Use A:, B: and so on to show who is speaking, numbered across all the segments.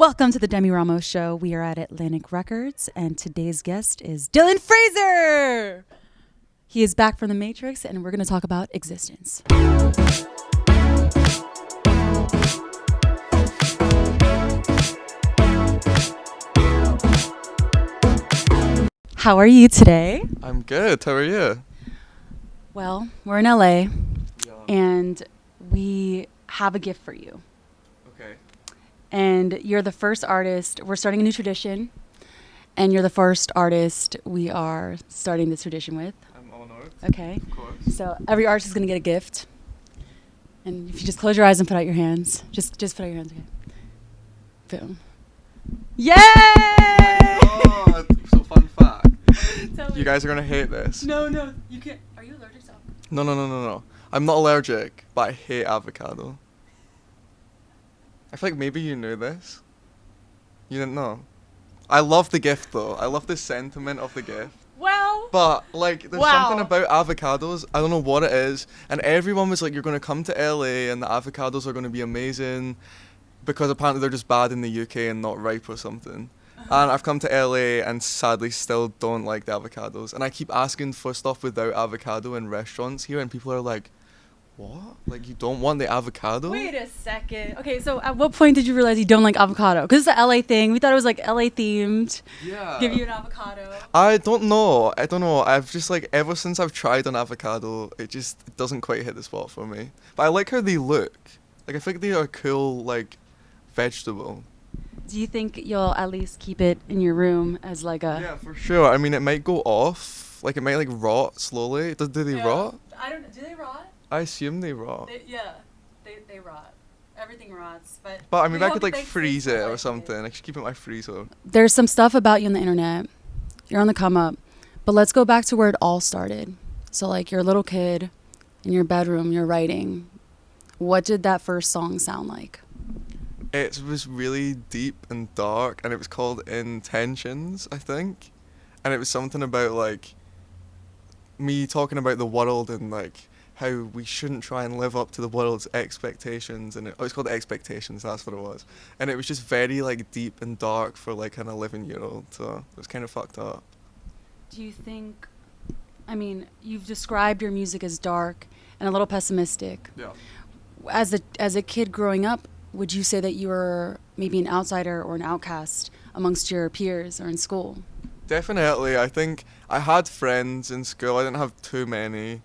A: Welcome to the Demi Ramos Show. We are at Atlantic Records, and today's guest is Dylan Fraser. He is back from the Matrix, and we're going to talk about existence. How are you today?
B: I'm good. How are you?
A: Well, we're in LA, and we have a gift for you. And you're the first artist. We're starting a new tradition, and you're the first artist we are starting this tradition with.
B: I'm honored.
A: Okay.
B: Of course.
A: So every artist is gonna get a gift, and if you just close your eyes and put out your hands, just just put out your hands. Okay. Boom. Yay!
B: Oh, so fun fact. You guys are gonna hate this.
A: No, no, you can't. Are you allergic to? alcohol?
B: No, no, no, no, no. I'm not allergic, but I hate avocado. I feel like maybe you knew this. You didn't know. I love the gift though. I love the sentiment of the gift.
A: Well.
B: But like, there's
A: Wow.
B: something about avocados. I don't know what it is, and everyone was like, "You're gonna come to LA, and the avocados are gonna be amazing," because apparently they're just bad in the UK and not ripe or something. Uh-huh. And I've come to LA and sadly still don't like the avocados. And I keep asking for stuff without avocado in restaurants here, and people are like, "What? Like you don't want the avocado?"
A: Wait a second. Okay, so at what point did you realize you don't like avocado? Because it's a LA thing. We thought it was like LA themed.
B: Yeah.
A: Give you an avocado.
B: I don't know. I don't know. I've just like ever since I've tried an avocado, it just doesn't quite hit the spot for me. But I like how they look. Like I think they are a cool like vegetable.
A: Do you think you'll at least keep it in your room as like a?
B: Yeah, for sure. I mean, it might go off. Like it might like rot slowly. Do, do they rot?
A: I don't. Do they rot?
B: I assume they rot.
A: yeah, they they rot. Everything rots, but.
B: But I mean, I could like freeze it or something. I should keep it in my freezer.
A: There's some stuff about you on the internet. You're on the come up, but let's go back to where it all started. So like you're a little kid, in your bedroom, you're writing. What did that first song sound like?
B: It was really deep and dark, and it was called Intentions, I think. And it was something about like me talking about the world and like how we shouldn't try and live up to the world's expectations. And it, oh, it's called Expectations. That's what it was. And it was just very like deep and dark for like an 11 year old. So it was kind of fucked up.
A: Do you think? I mean, you've described your music as dark and a little pessimistic.
B: Yeah.
A: As a as a kid growing up, would you say that you were maybe an outsider or an outcast amongst your peers or in school?
B: Definitely. I think I had friends in school. I didn't have too many.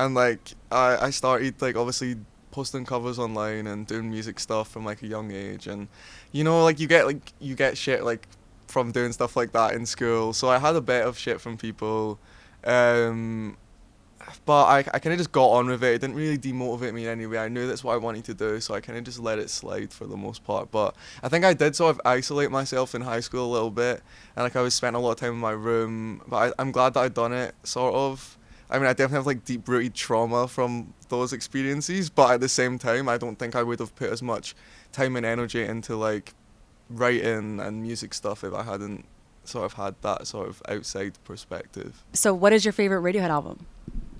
B: And like I, I started like obviously posting covers online and doing music stuff from like a young age and you know like you get like you get shit like from doing stuff like that in school. So I had a bit of shit from people. Um but I, I kind of just got on with it. It didn't really demotivate me in any way. I knew that's what I wanted to do, so I kind of just let it slide for the most part. But I think I did sort of isolate myself in high school a little bit, and like I was spending a lot of time in my room. But I, I'm glad that I'd done it, sort of. I mean, I definitely have like deep rooted trauma from those experiences, but at the same time, I don't think I would have put as much time and energy into like writing and music stuff if I hadn't sort of had that sort of outside perspective.
A: So, what is your favorite Radiohead album?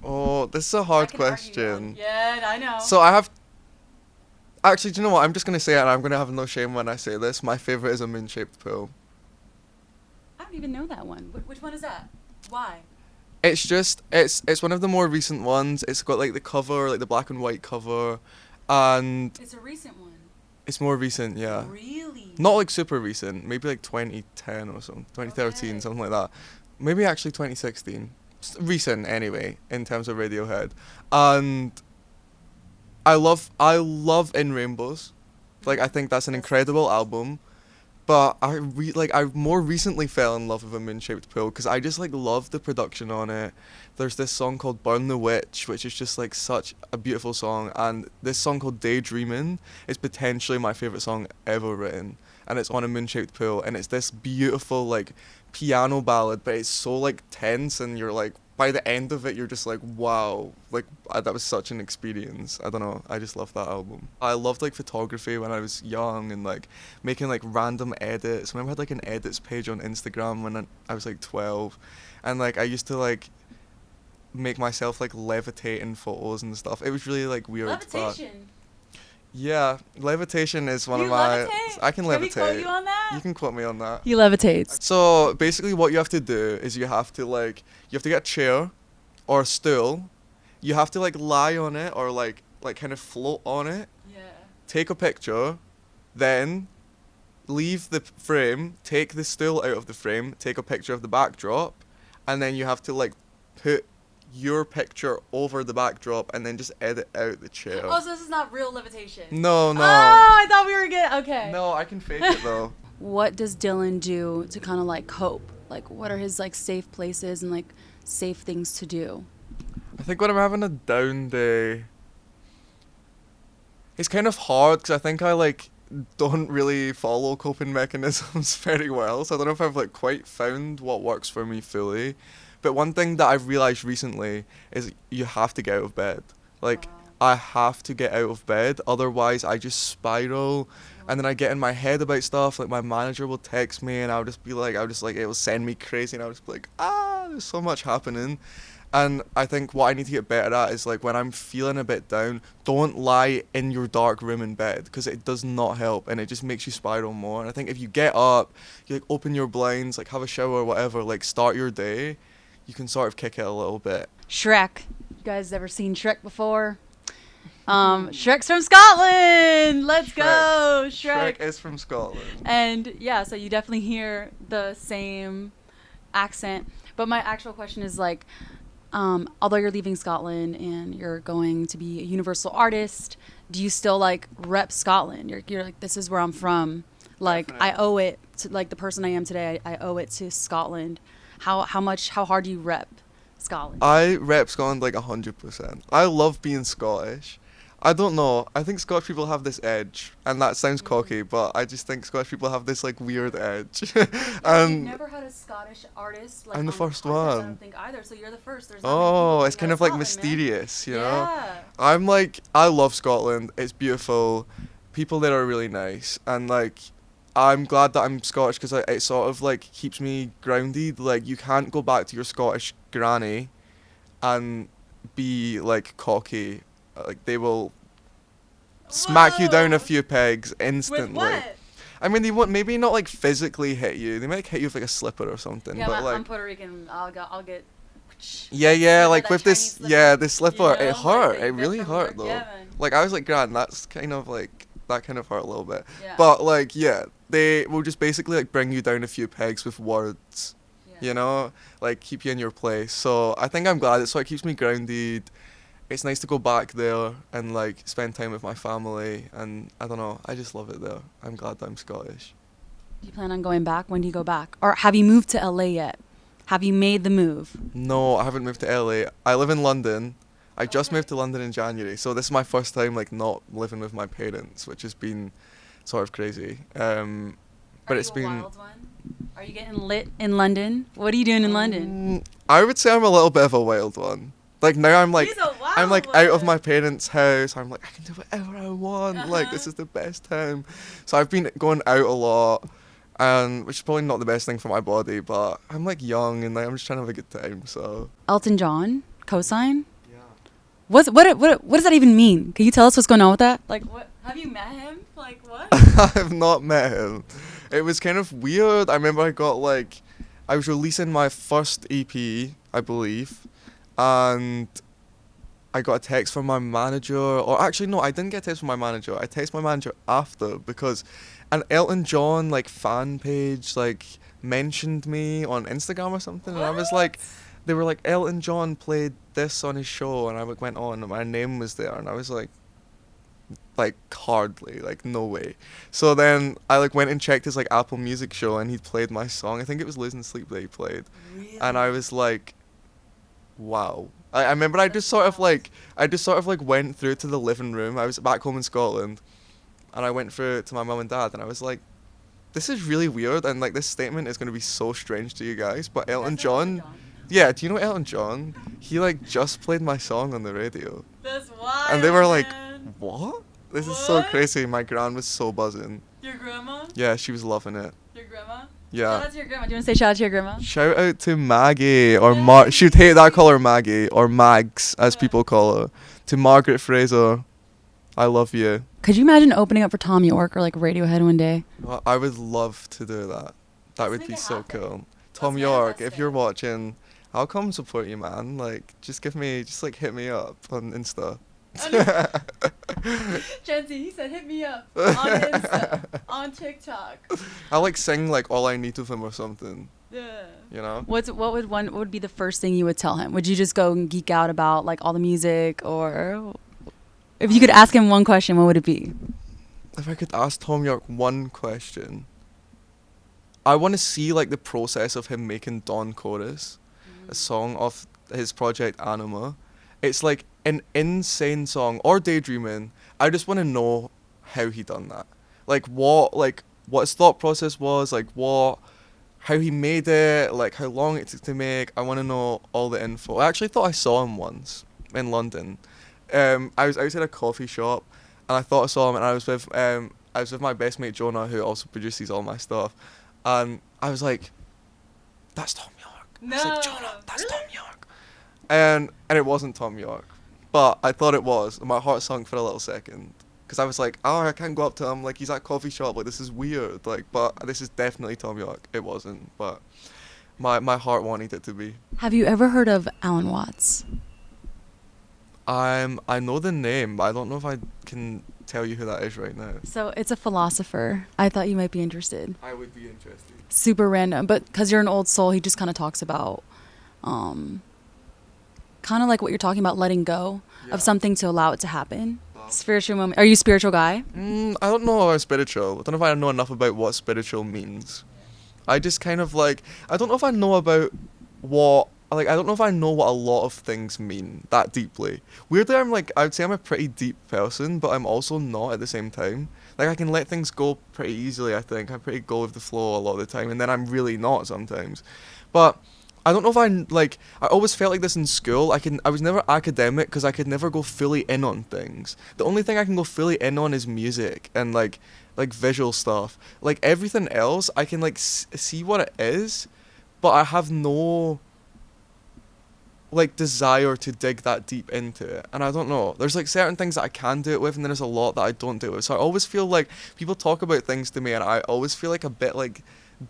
B: Oh, this is a hard question.
A: Yeah, I know.
B: So I have. Actually, do you know what? I'm just gonna say it, and I'm gonna have no shame when I say this. My favorite is a moon-shaped pill.
A: I don't even know that one. Wh- which one is that? Why?
B: It's just it's it's one of the more recent ones. It's got like the cover, like the black and white cover, and
A: It's a recent one.
B: it's more recent, yeah.
A: Really?
B: Not like super recent, maybe like 2010 or something, 2013,
A: Okay.
B: something like that. Maybe actually 2016. Recent anyway, in terms of Radiohead. And I love I love In Rainbows. Like I think that's an incredible album. But I re- like I more recently fell in love with a moon-shaped pill because I just like love the production on it. There's this song called "Burn the Witch," which is just like such a beautiful song, and this song called "Daydreaming" is potentially my favorite song ever written, and it's on a moon-shaped pill, and it's this beautiful like piano ballad, but it's so like tense, and you're like by the end of it, you're just like, wow, like uh, that was such an experience. I don't know, I just love that album. I loved like photography when I was young and like making like random edits. I remember I had like an edits page on Instagram when I, I was like 12, and like I used to like make myself like levitate in photos and stuff. It was really like weird. but-
A: Levitation.
B: Yeah, levitation is one
A: You
B: of my.
A: levitate?
B: I can
A: Can we
B: levitate.
A: quote you on that?
B: You can quote me on that.
A: He levitates.
B: So basically, what you have to do is you have to like you have to get a chair or a stool. You have to like lie on it or like like kind of float on it.
A: Yeah.
B: Take a picture, then leave the frame. Take the stool out of the frame. Take a picture of the backdrop, and then you have to like put your picture over the backdrop and then just edit out the chair.
A: Oh, so this is not real levitation.
B: no, no.
A: Oh, I thought we were getting okay.
B: No, I can fake it though.
A: What does Dylan do to kind of like cope? Like, what are his like safe places and like safe things to do?
B: I think when I'm having a down day, it's kind of hard because I think I like don't really follow coping mechanisms very well. So I don't know if I've like quite found what works for me fully. But one thing that I've realized recently is you have to get out of bed. Like I have to get out of bed, otherwise I just spiral, and then I get in my head about stuff. Like my manager will text me, and I'll just be like, I'll just like it will send me crazy, and I'll just be like, ah, there's so much happening. And I think what I need to get better at is like when I'm feeling a bit down, don't lie in your dark room in bed because it does not help and it just makes you spiral more. And I think if you get up, you like open your blinds, like have a shower, or whatever, like start your day, you can sort of kick it a little bit.
A: Shrek. You guys ever seen Shrek before? Um, Shrek's from Scotland. Let's go, Shrek.
B: Shrek is from Scotland.
A: And yeah, so you definitely hear the same accent. But my actual question is like, um, although you're leaving Scotland and you're going to be a universal artist, do you still like rep Scotland? You're, you're like, this is where I'm from. Like, I owe it to like the person I am today. I, I owe it to Scotland. How how much how hard do you rep Scotland?
B: I rep Scotland like hundred percent. I love being Scottish. I don't know. I think Scottish people have this edge, and that sounds mm-hmm. cocky, but I just think Scottish people have this like weird edge.
A: and You've
B: and
A: never had a Scottish artist. Like,
B: I'm the first
A: podcast, I don't think either. So you're the first. There's not many oh, people
B: oh, it's kind of like
A: Scotland, man.
B: mysterious, you know.
A: Yeah.
B: I'm like, I love Scotland. It's beautiful. People there are really nice, and like, I'm glad that I'm Scottish because it sort of like keeps me grounded. Like, you can't go back to your Scottish granny, and be like cocky. Uh, Like they will smack you down a few pegs
A: With
B: instantly.
A: what?
B: I mean, they won't maybe not like physically hit you. They might hit you with like a slipper or something.
A: Yeah,
B: but
A: I'm,
B: like,
A: I'm Puerto Rican. I'll go. I'll get.
B: yeah, yeah,
A: Slipper,
B: like
A: that
B: with this,
A: Chinese
B: yeah, this slipper,
A: You know,
B: it hurt. It really hurt though. Like I was like, Grand, that's kind of like that kind of hurt a little bit.
A: Yeah.
B: But like, yeah, they will just basically like bring you down a few pegs with words. You know, like keep you in your place. So I think I'm glad. It's so it keeps me grounded. It's nice to go back there and like spend time with my family. And I don't know, I just love it there. I'm glad that I'm Scottish.
A: Do you plan on going back? When do you go back? Or have you moved to LA yet? Have you made the move?
B: No, I haven't moved to LA. I live in London. I just
A: Okay.
B: moved to London in January, so this is my first time like not living with my parents, which has been sort of crazy. Um, but
A: Are
B: it's
A: you a
B: been.
A: wild one? Are you getting lit in London? What are you doing in London?
B: Mm, I would say I'm a little bit of a wild one. Like now I'm like
A: He's a
B: I'm like
A: wild
B: out of my parents' house. I'm like I can do whatever I want. Like this
A: Uh-huh.
B: is the best time. So I've been going out a lot, and which is probably not the best thing for my body. But I'm like young and like, I'm just trying to have a good time. So
A: Elton John, cosign.
B: yeah.
A: What's what what what does that even mean? Can you tell us what's going on with that? Like what? Have you met him? Like what?
B: I've not met him. It was kind of weird. I remember I got like, I was releasing my first EP, I believe, and I got a text from my manager, or actually no, I didn't get a text from my manager. I texted my manager after because an Elton John like fan page like mentioned me on Instagram or something, and I was like, they were like Elton John played this on his show, and I like went on, and my name was there, and I was like, like hardly, like no way. So then I like went and checked his like Apple Music show, and he played my song. I think it was "Losing Sleep" that he played, and I was like, wow. I, I remember I just sort of like I just sort of like went through to the living room. I was back home in Scotland, and I went through to my mum and dad, and I was like, this is really weird, and like this statement is gonna be so strange to you guys, but Elton John. Yeah, do you know Elton John? He like just played my song on the radio.
A: That's wild.
B: And they were like. What? This is so crazy. My gran was so buzzing.
A: Your grandma?
B: Yeah, she was loving it.
A: Your grandma? Shout
B: Yeah.
A: out to your grandma. Do you want to say shout out to your grandma?
B: Shout out to Maggie or Mar. She'd hate that I call her Maggie or Mags as
A: Yeah.
B: people call her. To Margaret Fraser. I love you.
A: Could you imagine opening up for Thom Yorke or like Radiohead one day?
B: Well, I would love to do that. That would be so
A: happen.
B: cool. Tom
A: Let's
B: York, if you're watching, I'll come support you, man. Like, just give me, just like hit me up on Insta.
A: Jency, he said, hit me up on Insta, on TikTok.
B: I like sing like all I need of him or something.
A: Yeah.
B: You know?
A: What's what would one what would be the first thing you would tell him? Would you just go and geek out about like all the music, or if you could ask him one question, what would it be?
B: If I could ask Thom Yorke one question, I want to see like the process of him making Dawn Chorus, a mm. song of his project Anima. It's like an insane song or Daydreaming. I just want to know how he done that. Like what like what his thought process was, like what how he made it, like how long it took to make. I want to know all the info. I actually thought I saw him once in London. Um, I was outside a coffee shop, and I thought I saw him, and I was with um, I was with my best mate Jonah, who also produces all my stuff, and I was like, "That's Thom Yorke." I was like,
A: No,
B: "Jonah, that's Thom Yorke," and and it wasn't Thom Yorke, but I thought it was, and my heart sunk for a little second. Because I was like, oh, I can't go up to him. Like, he's at a coffee shop. Like, this is weird. Like, but this is definitely Thom Yorke. It wasn't, but my my heart wanted it to be.
A: Have you ever heard of Alan Watts?
B: I'm I know the name, but I don't know if I can tell you who that is right now.
A: So it's a philosopher. I thought you might be interested.
B: I would be interested.
A: Super random, but because you're an old soul, he just kind of talks about, um, kind of like what you're talking about, letting go
B: Yeah.
A: of something to allow it to happen. Spiritual moment. Are you a spiritual guy?
B: Mm, I don't know about spiritual. I don't know if I know enough about what spiritual means. I just kind of like I don't know if I know about what like I don't know if I know what a lot of things mean that deeply. Weirdly, I'm like I would say I'm a pretty deep person, but I'm also not at the same time. Like I can let things go pretty easily. I think I'm pretty go with the flow a lot of the time, and then I'm really not sometimes. But I don't know if I like. I always felt like this in school. I can. I was never academic because I could never go fully in on things. The only thing I can go fully in on is music and like like visual stuff. Like everything else, I can like s- see what it is, but I have no like desire to dig that deep into it. And I don't know. There's like certain things that I can do it with, and then there's a lot that I don't do it with. So I always feel like people talk about things to me, and I always feel like a bit like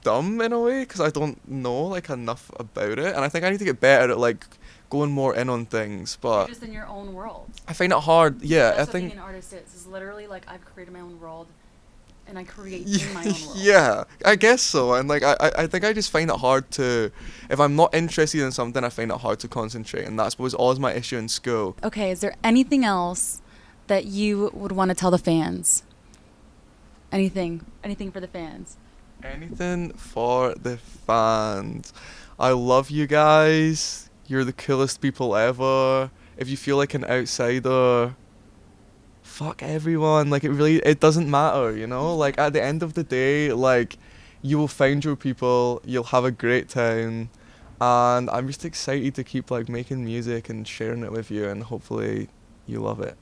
B: dumb in a way because I don't know like enough about it, and I think I need to get better at like going more in on things. But
A: just in your own world.
B: I find it hard. Yeah,
A: That's
B: I think.
A: being an artist is. Is literally like I've created my own world, and I create
B: Yeah,
A: in my own world.
B: yeah, I guess so. And like, I, I I think I just find it hard to, if I'm not interested in something, I find it hard to concentrate, and that's was always my issue in school.
A: Okay, is there anything else that you would want to tell the fans? Anything, anything for the fans.
B: Anything for the fans. I love you guys. You're the coolest people ever. If you feel like an outsider, fuck everyone. Like it really it doesn't matter, you know? Like at the end of the day, like you will find your people, you'll have a great time. And I'm just excited to keep like making music and sharing it with you and hopefully you love it.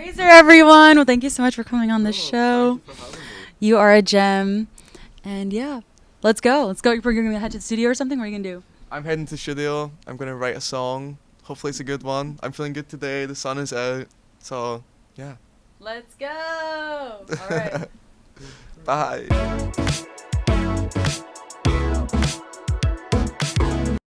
A: Fraser, everyone. Well, thank you so much for coming on the oh, show. You are a gem. And yeah, let's go. Let's go. We're going to head to the studio or something? What are you going to do?
B: I'm heading to studio. I'm gonna write a song. Hopefully it's a good one. I'm feeling good today. The sun is out. So yeah.
A: Let's go. All right.
B: Bye.